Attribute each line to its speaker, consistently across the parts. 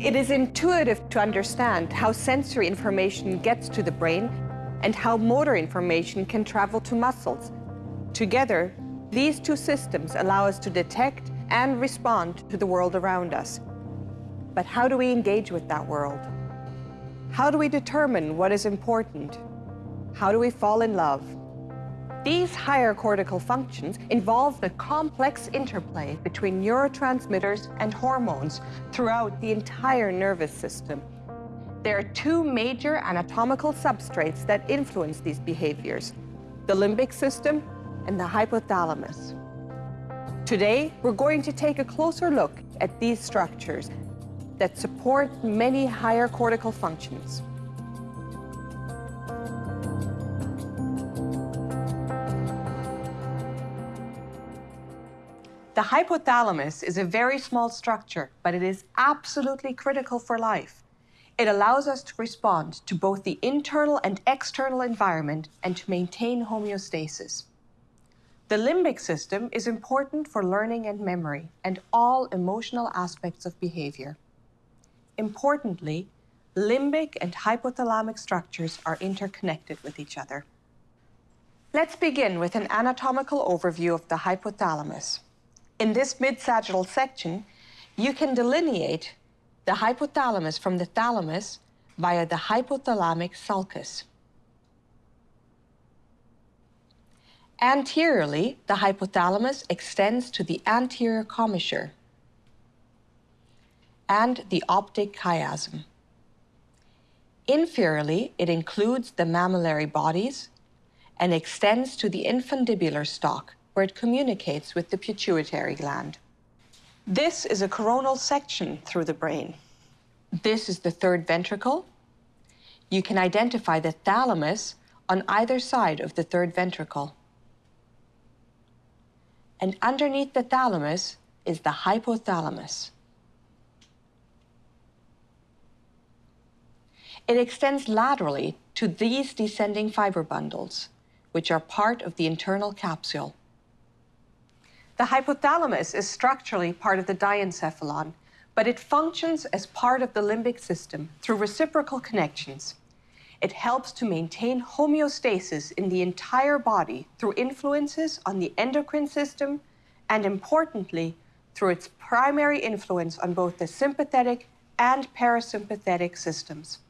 Speaker 1: It is intuitive to understand how sensory information gets to the brain and how motor information can travel to muscles. Together, these two systems allow us to detect and respond to the world around us. But how do we engage with that world? How do we determine what is important? How do we fall in love? These higher cortical functions involve the complex interplay between neurotransmitters and hormones throughout the entire nervous system. There are two major anatomical substrates that influence these behaviors, the limbic system and the hypothalamus. Today, we're going to take a closer look at these structures that support many higher cortical functions. The hypothalamus is a very small structure, but it is absolutely critical for life. It allows us to respond to both the internal and external environment and to maintain homeostasis. The limbic system is important for learning and memory and all emotional aspects of behavior. Importantly, limbic and hypothalamic structures are interconnected with each other. Let's begin with an anatomical overview of the hypothalamus. In this mid-sagittal section, you can delineate the hypothalamus from the thalamus via the hypothalamic sulcus. Anteriorly, the hypothalamus extends to the anterior commissure and the optic chiasm. Inferiorly, it includes the mammillary bodies and extends to the infundibular stalk, where it communicates with the pituitary gland. This is a coronal section through the brain. This is the third ventricle. You can identify the thalamus on either side of the third ventricle. And underneath the thalamus is the hypothalamus. It extends laterally to these descending fiber bundles, which are part of the internal capsule. The hypothalamus is structurally part of the diencephalon, but it functions as part of the limbic system through reciprocal connections. It helps to maintain homeostasis in the entire body through influences on the endocrine system and, importantly, through its primary influence on both the sympathetic and parasympathetic systems.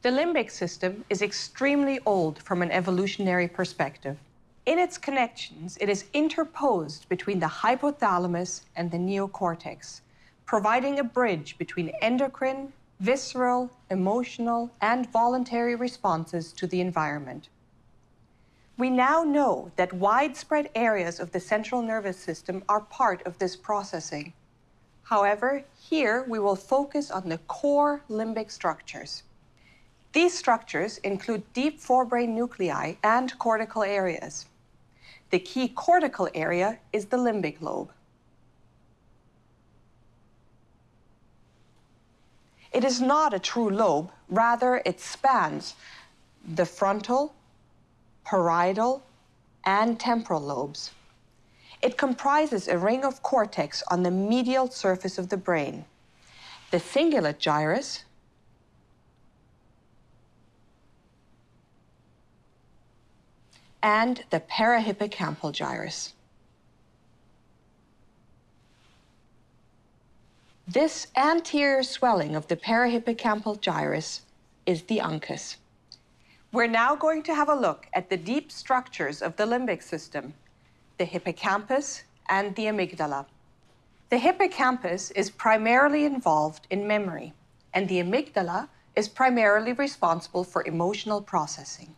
Speaker 1: The limbic system is extremely old from an evolutionary perspective. In its connections, it is interposed between the hypothalamus and the neocortex, providing a bridge between endocrine, visceral, emotional, and voluntary responses to the environment. We now know that widespread areas of the central nervous system are part of this processing. However, here we will focus on the core limbic structures. These structures include deep forebrain nuclei and cortical areas. The key cortical area is the limbic lobe. It is not a true lobe, rather it spans the frontal, parietal, and temporal lobes. It comprises a ring of cortex on the medial surface of the brain. The cingulate gyrus, and the parahippocampal gyrus. This anterior swelling of the parahippocampal gyrus is the uncus. We're now going to have a look at the deep structures of the limbic system, the hippocampus and the amygdala. The hippocampus is primarily involved in memory, and the amygdala is primarily responsible for emotional processing.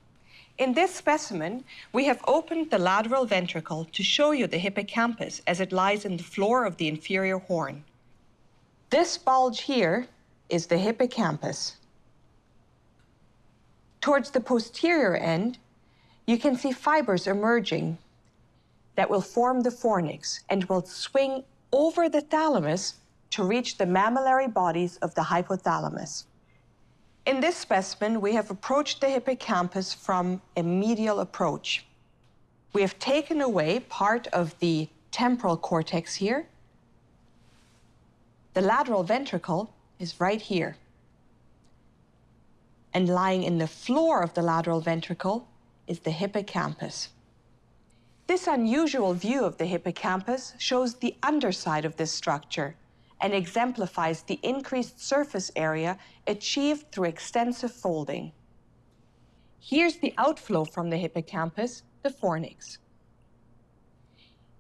Speaker 1: In this specimen, we have opened the lateral ventricle to show you the hippocampus as it lies in the floor of the inferior horn. This bulge here is the hippocampus. Towards the posterior end, you can see fibers emerging that will form the fornix and will swing over the thalamus to reach the mammillary bodies of the hypothalamus. In this specimen, we have approached the hippocampus from a medial approach. We have taken away part of the temporal cortex here. The lateral ventricle is right here. And lying in the floor of the lateral ventricle is the hippocampus. This unusual view of the hippocampus shows the underside of this structure and exemplifies the increased surface area achieved through extensive folding. Here's the outflow from the hippocampus, the fornix.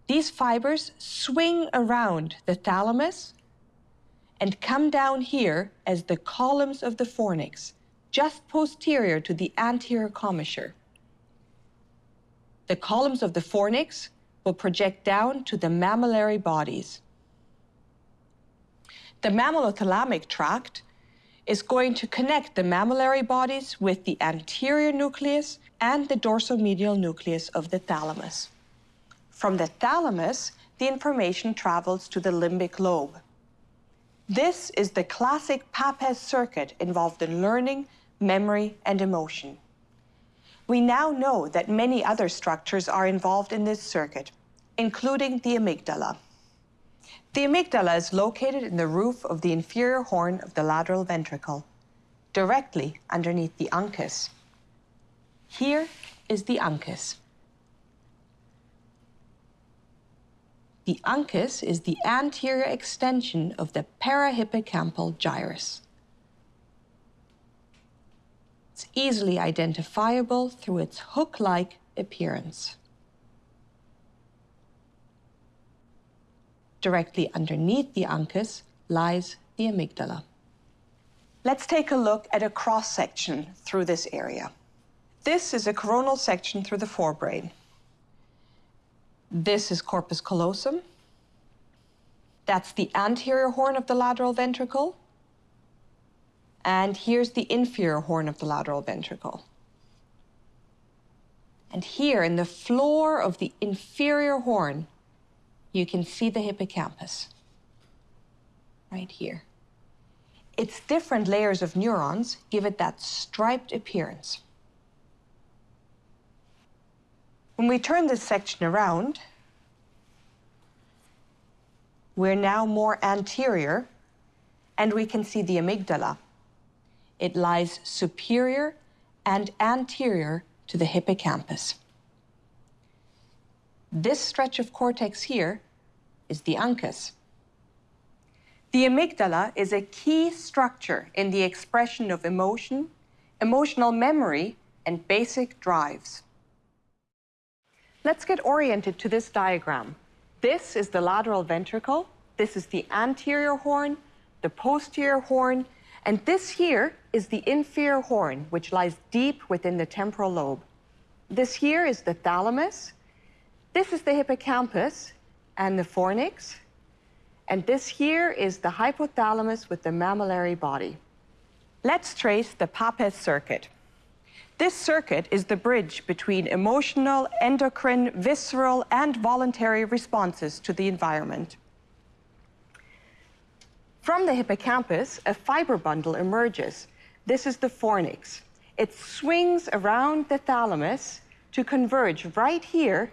Speaker 1: These fibers swing around the thalamus and come down here as the columns of the fornix, just posterior to the anterior commissure. The columns of the fornix will project down to the mammillary bodies. The mammillothalamic tract is going to connect the mammillary bodies with the anterior nucleus and the dorsomedial nucleus of the thalamus. From the thalamus, the information travels to the limbic lobe. This is the classic Papez circuit involved in learning, memory, and emotion. We now know that many other structures are involved in this circuit, including the amygdala. The amygdala is located in the roof of the inferior horn of the lateral ventricle, directly underneath the uncus. Here is the uncus. The uncus is the anterior extension of the parahippocampal gyrus. It's easily identifiable through its hook-like appearance. Directly underneath the uncus lies the amygdala. Let's take a look at a cross-section through this area. This is a coronal section through the forebrain. This is corpus callosum. That's the anterior horn of the lateral ventricle. And here's the inferior horn of the lateral ventricle. And here in the floor of the inferior horn you can see the hippocampus right here. Its different layers of neurons give it that striped appearance. When we turn this section around, we're now more anterior and we can see the amygdala. It lies superior and anterior to the hippocampus. This stretch of cortex here is the uncus. The amygdala is a key structure in the expression of emotion, emotional memory, and basic drives. Let's get oriented to this diagram. This is the lateral ventricle, this is the anterior horn, the posterior horn, and this here is the inferior horn, which lies deep within the temporal lobe. This here is the thalamus, this is the hippocampus and the fornix. And this here is the hypothalamus with the mammillary body. Let's trace the Papez circuit. This circuit is the bridge between emotional, endocrine, visceral, and voluntary responses to the environment. From the hippocampus, a fiber bundle emerges. This is the fornix. It swings around the thalamus to converge right here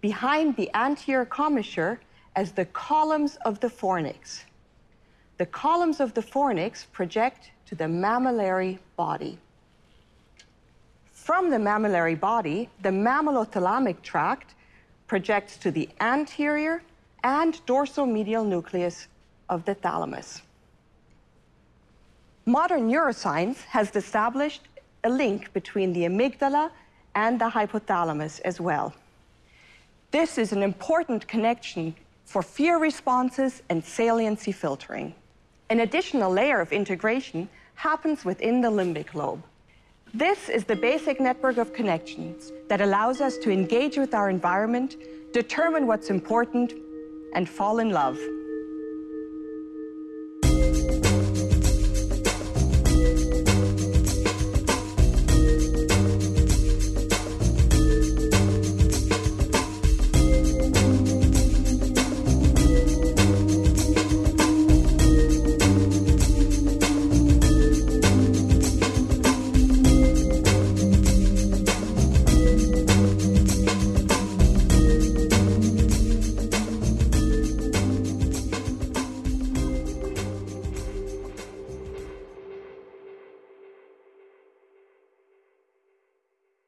Speaker 1: behind the anterior commissure as the columns of the fornix. The columns of the fornix project to the mammillary body. From the mammillary body, the mammillothalamic tract projects to the anterior and dorsomedial nucleus of the thalamus. Modern neuroscience has established a link between the amygdala and the hypothalamus as well. This is an important connection for fear responses and saliency filtering. An additional layer of integration happens within the limbic lobe. This is the basic network of connections that allows us to engage with our environment, determine what's important, and fall in love.